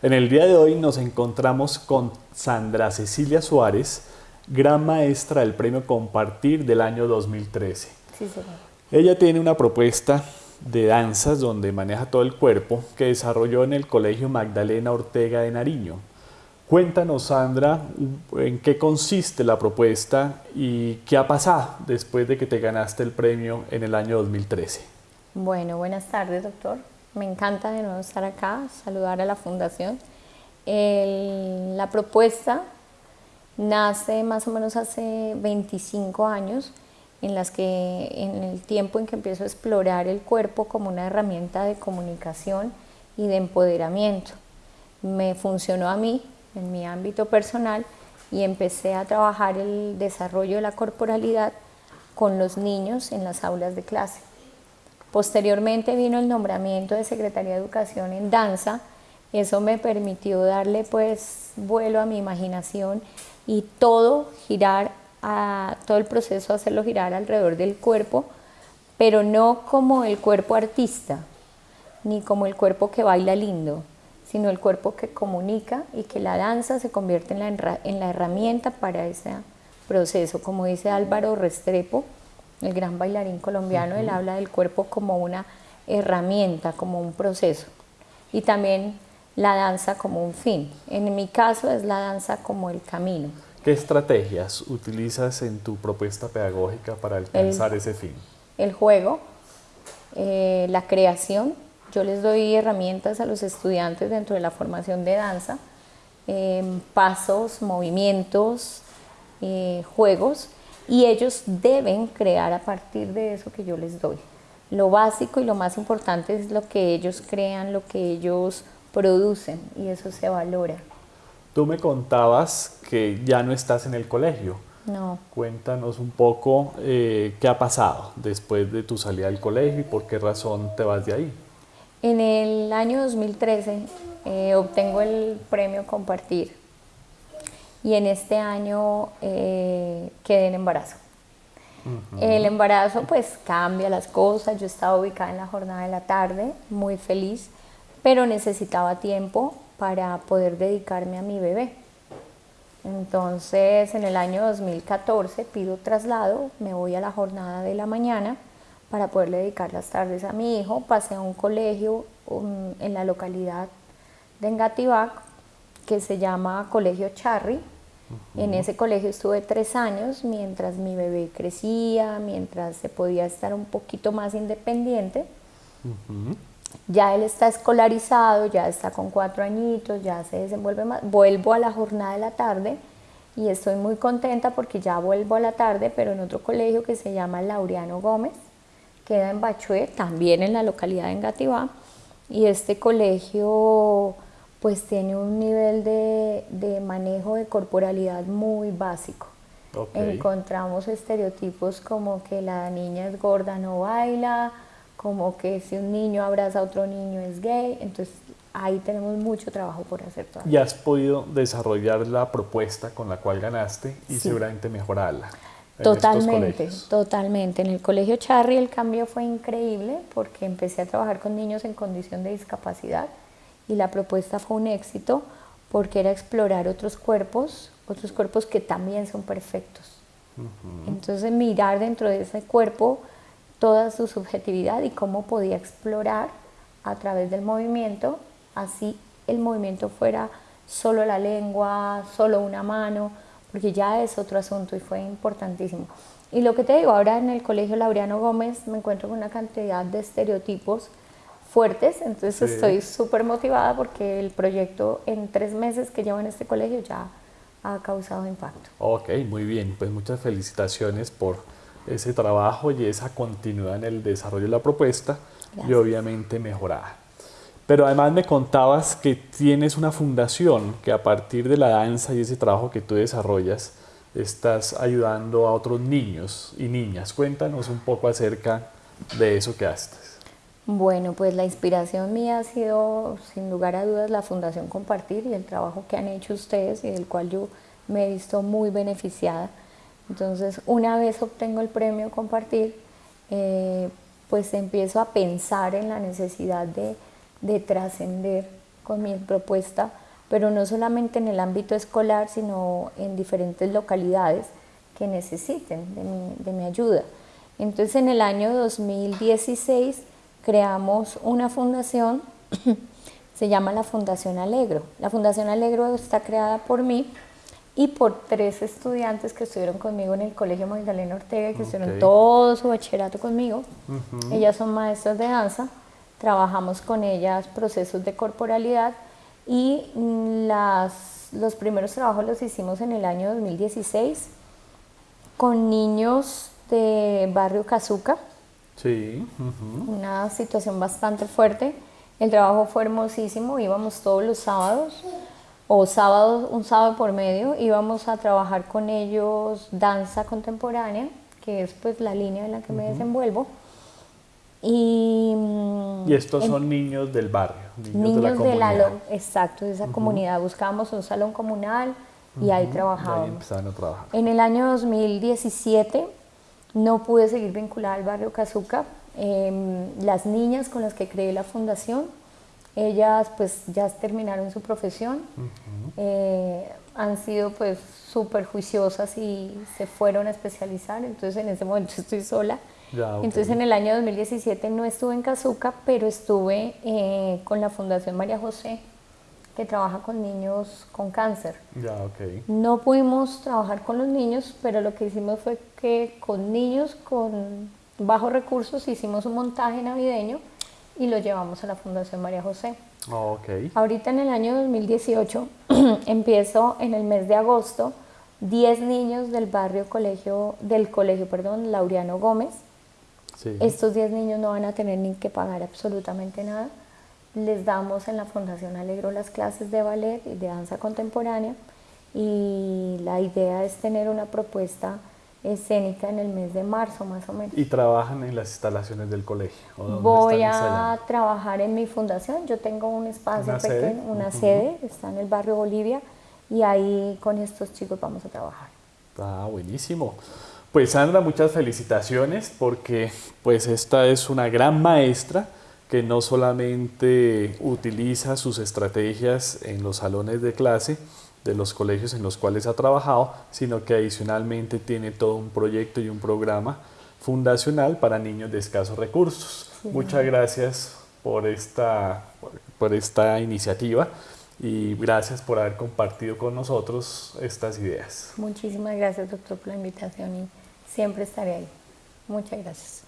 En el día de hoy nos encontramos con Sandra Cecilia Suárez, gran maestra del premio Compartir del año 2013. Sí, señor. Ella tiene una propuesta de danzas donde maneja todo el cuerpo que desarrolló en el Colegio Magdalena Ortega de Nariño. Cuéntanos, Sandra, en qué consiste la propuesta y qué ha pasado después de que te ganaste el premio en el año 2013. Bueno, buenas tardes, doctor. Me encanta de nuevo estar acá, saludar a la Fundación. la propuesta nace más o menos hace 25 años, en las que en el tiempo en que empiezo a explorar el cuerpo como una herramienta de comunicación y de empoderamiento. Me funcionó a mí en mi ámbito personal y empecé a trabajar el desarrollo de la corporalidad con los niños en las aulas de clase. Posteriormente vino el nombramiento de Secretaría de Educación en danza, eso me permitió darle pues vuelo a mi imaginación y todo girar, a, todo el proceso hacerlo girar alrededor del cuerpo, pero no como el cuerpo artista, ni como el cuerpo que baila lindo, sino el cuerpo que comunica y que la danza se convierte en la, en la herramienta para ese proceso. Como dice Álvaro Restrepo, el gran bailarín colombiano, él habla del cuerpo como una herramienta, como un proceso. Y también la danza como un fin. En mi caso es la danza como el camino. ¿Qué estrategias utilizas en tu propuesta pedagógica para alcanzar ese fin? El juego, eh, la creación, yo les doy herramientas a los estudiantes dentro de la formación de danza, em, pasos, movimientos, eh, juegos, y ellos deben crear a partir de eso que yo les doy. Lo básico y lo más importante es lo que ellos crean, lo que ellos producen, y eso se valora. Tú me contabas que ya no estás en el colegio. No. Cuéntanos un poco eh, qué ha pasado después de tu salida del colegio y por qué razón te vas de ahí. En el año 2013 eh, obtengo el premio Compartir y en este año eh, quedé en embarazo. El embarazo pues cambia las cosas, yo estaba ubicada en la jornada de la tarde, muy feliz, pero necesitaba tiempo para poder dedicarme a mi bebé. Entonces en el año 2014 pido traslado, me voy a la jornada de la mañana para poder dedicar las tardes a mi hijo. Pasé a un colegio en la localidad de Engatibac que se llama Colegio Charry. En ese colegio estuve tres años mientras mi bebé crecía, mientras se podía estar un poquito más independiente. Ya él está escolarizado, ya está con cuatro añitos, ya se desenvuelve más. Vuelvo a la jornada de la tarde y estoy muy contenta porque ya vuelvo a la tarde, pero en otro colegio que se llama Laureano Gómez queda en Bachué, también en la localidad de Engativá, y este colegio pues tiene un nivel de, manejo de corporalidad muy básico. Encontramos estereotipos como que la niña es gorda, no baila, como que si un niño abraza a otro niño es gay, entonces ahí tenemos mucho trabajo por hacer todavía. Y has podido desarrollar la propuesta con la cual ganaste y seguramente mejorarla. Totalmente, totalmente. En el colegio Charry el cambio fue increíble porque empecé a trabajar con niños en condición de discapacidad y la propuesta fue un éxito porque era explorar otros cuerpos, otros cuerpos que también son perfectos. Entonces mirar dentro de ese cuerpo toda su subjetividad y cómo podía explorar a través del movimiento, así el movimiento fuera solo la lengua, solo una mano, porque ya es otro asunto y fue importantísimo. Y lo que te digo, ahora en el Colegio Laureano Gómez me encuentro con una cantidad de estereotipos fuertes, entonces estoy súper motivada porque el proyecto en tres meses que llevo en este colegio ya ha causado impacto. Ok, muy bien, pues muchas felicitaciones por ese trabajo y esa continuidad en el desarrollo de la propuesta y obviamente mejorada. Pero además me contabas que tienes una fundación que a partir de la danza y ese trabajo que tú desarrollas, estás ayudando a otros niños y niñas. Cuéntanos un poco acerca de eso que haces. Bueno, pues la inspiración mía ha sido, sin lugar a dudas, la Fundación Compartir y el trabajo que han hecho ustedes y del cual yo me he visto muy beneficiada. Entonces, una vez obtengo el premio Compartir, eh, pues empiezo a pensar en la necesidad de de trascender con mi propuesta, pero no solamente en el ámbito escolar, sino en diferentes localidades que necesiten de mi, de mi ayuda. Entonces en el año 2016 creamos una fundación, se llama la Fundación Alegro. La Fundación Alegro está creada por mí y por tres estudiantes que estuvieron conmigo en el Colegio Magdalena Ortega, que estuvieron todo su bachillerato conmigo. Ellas son maestras de danza, trabajamos con ellas procesos de corporalidad y las, los primeros trabajos los hicimos en el año 2016 con niños de barrio Cazuca. Sí. Una situación bastante fuerte. El trabajo fue hermosísimo, íbamos todos los sábados o sábados, un sábado por medio, íbamos a trabajar con ellos danza contemporánea, que es pues la línea en la que me desenvuelvo. Y, y estos son niños del barrio, niños, de la comunidad. exacto, de esa comunidad. Buscábamos un salón comunal y ahí trabajábamos. Ahí a trabajar. En el año 2017 no pude seguir vinculada al barrio Cazuca. Em, las niñas con las que creé la fundación, ellas pues ya terminaron su profesión, eh, han sido pues súper juiciosas y se fueron a especializar, entonces en ese momento estoy sola. Entonces en el año 2017 no estuve en Cazuca, pero estuve eh, con la Fundación María José, que trabaja con niños con cáncer. No pudimos trabajar con los niños, pero lo que hicimos fue que con niños con bajos recursos hicimos un montaje navideño y lo llevamos a la Fundación María José. Ahorita en el año 2018 empiezo en el mes de agosto 10 niños del barrio colegio, del colegio, perdón, Laureano Gómez. Estos 10 niños no van a tener ni que pagar absolutamente nada les damos en la Fundación Alegro las clases de ballet y de danza contemporánea y la idea es tener una propuesta escénica en el mes de marzo más o menos. ¿Y trabajan en las instalaciones del colegio? Voy a trabajar en mi fundación, yo tengo un espacio ¿Una pequeño, sede? una sede, está en el barrio Bolivia y ahí con estos chicos vamos a trabajar. Ah, buenísimo. Pues Sandra, muchas felicitaciones porque pues esta es una gran maestra que no solamente utiliza sus estrategias en los salones de clase de los colegios en los cuales ha trabajado, sino que adicionalmente tiene todo un proyecto y un programa fundacional para niños de escasos recursos. Muchas gracias por esta, por esta iniciativa y gracias por haber compartido con nosotros estas ideas. Muchísimas gracias, doctor, por la invitación y siempre estaré ahí. Muchas gracias.